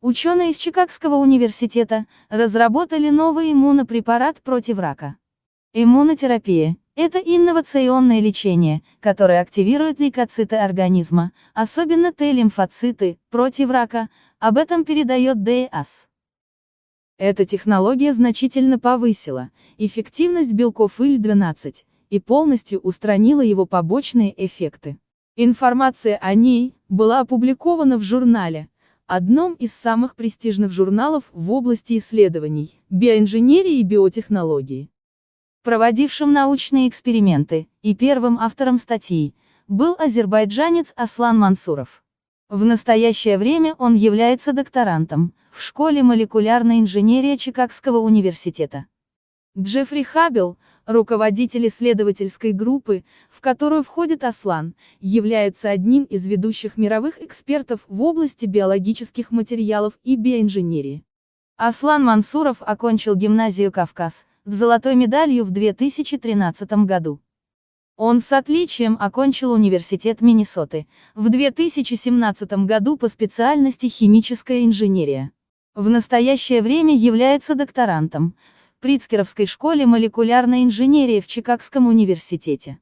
Ученые из Чикагского университета разработали новый иммунопрепарат против рака. Иммунотерапия – это инновационное лечение, которое активирует лейкоциты организма, особенно Т-лимфоциты, против рака, об этом передает ДЭАС. Эта технология значительно повысила эффективность белков ИЛ-12 и полностью устранила его побочные эффекты. Информация о ней была опубликована в журнале одном из самых престижных журналов в области исследований, биоинженерии и биотехнологии. Проводившим научные эксперименты, и первым автором статьи, был азербайджанец Аслан Мансуров. В настоящее время он является докторантом, в школе молекулярной инженерии Чикагского университета. Джеффри Хаббел, руководитель исследовательской группы, в которую входит Аслан, является одним из ведущих мировых экспертов в области биологических материалов и биоинженерии. Аслан Мансуров окончил гимназию «Кавказ» с золотой медалью в 2013 году. Он с отличием окончил университет Миннесоты в 2017 году по специальности химическая инженерия. В настоящее время является докторантом, Прицкеровской школе молекулярной инженерии в Чикагском университете.